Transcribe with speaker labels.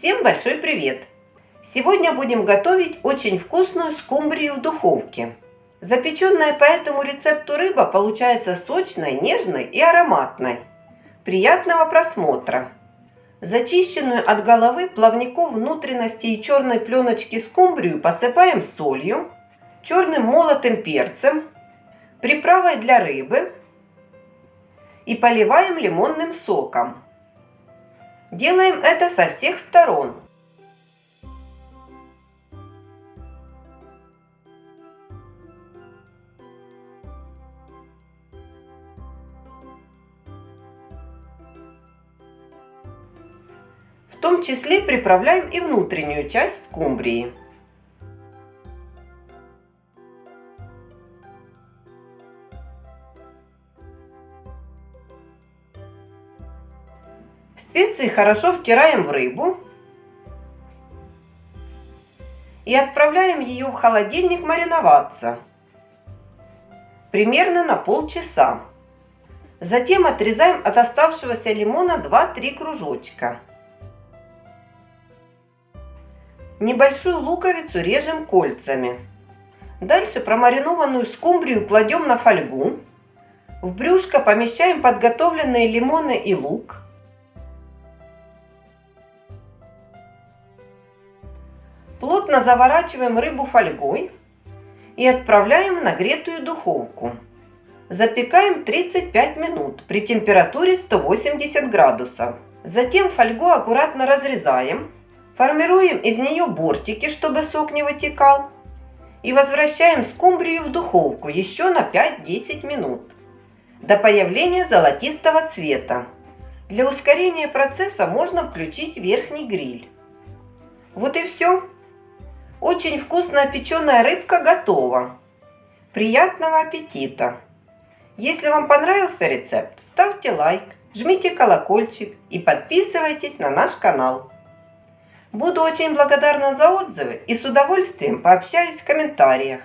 Speaker 1: Всем большой привет! Сегодня будем готовить очень вкусную скумбрию в духовке. Запеченная по этому рецепту рыба получается сочной, нежной и ароматной. Приятного просмотра! Зачищенную от головы, плавников, внутренности и черной пленочки скумбрию посыпаем солью, черным молотым перцем, приправой для рыбы и поливаем лимонным соком. Делаем это со всех сторон. В том числе приправляем и внутреннюю часть скумбрии. Специи хорошо втираем в рыбу и отправляем ее в холодильник мариноваться примерно на полчаса. Затем отрезаем от оставшегося лимона 2-3 кружочка. Небольшую луковицу режем кольцами. Дальше промаринованную скумбрию кладем на фольгу. В брюшко помещаем подготовленные лимоны и лук. Плотно заворачиваем рыбу фольгой и отправляем в нагретую духовку. Запекаем 35 минут при температуре 180 градусов. Затем фольгу аккуратно разрезаем, формируем из нее бортики, чтобы сок не вытекал. И возвращаем скумбрию в духовку еще на 5-10 минут до появления золотистого цвета. Для ускорения процесса можно включить верхний гриль. Вот и все. Очень вкусная печеная рыбка готова. Приятного аппетита! Если вам понравился рецепт, ставьте лайк, жмите колокольчик и подписывайтесь на наш канал. Буду очень благодарна за отзывы и с удовольствием пообщаюсь в комментариях.